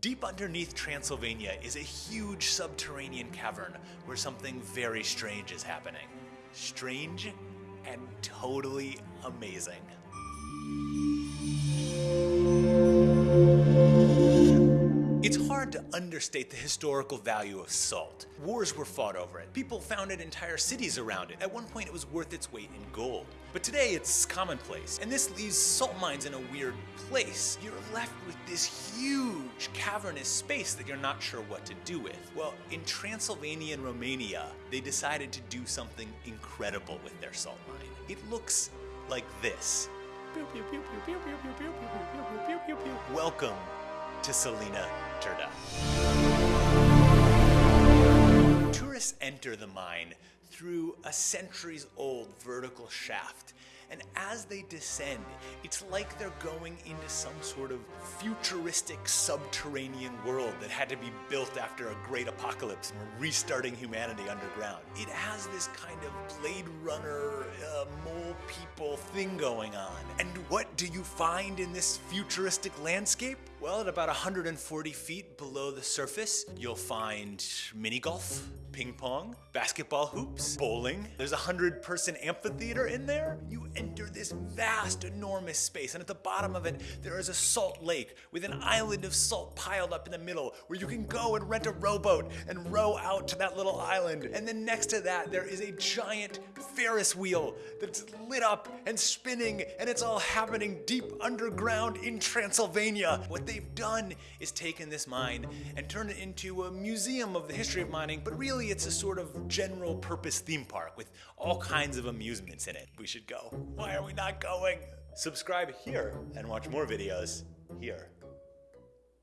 Deep underneath Transylvania is a huge subterranean cavern where something very strange is happening. Strange and totally amazing. Hard to understate the historical value of salt. Wars were fought over it. People founded entire cities around it. At one point it was worth its weight in gold. But today it's commonplace, and this leaves salt mines in a weird place. You're left with this huge cavernous space that you're not sure what to do with. Well, in Transylvania and Romania, they decided to do something incredible with their salt mine. It looks like this. Welcome to Salina Turda. Tourists enter the mine through a centuries old vertical shaft. And as they descend, it's like they're going into some sort of futuristic subterranean world that had to be built after a great apocalypse and restarting humanity underground. It has this kind of Blade Runner, uh, mole people thing going on. And what do you find in this futuristic landscape? Well, at about 140 feet below the surface, you'll find mini golf, ping pong, basketball hoops, bowling. There's a hundred person amphitheater in there. You enter this vast, enormous space, and at the bottom of it, there is a salt lake with an island of salt piled up in the middle where you can go and rent a rowboat and row out to that little island. And then next to that, there is a giant Ferris wheel that's lit up and spinning, and it's all happening deep underground in Transylvania. What they've done is taken this mine and turned it into a museum of the history of mining, but really it's a sort of general purpose theme park with all kinds of amusements in it. We should go. Why are we not going? Subscribe here and watch more videos here.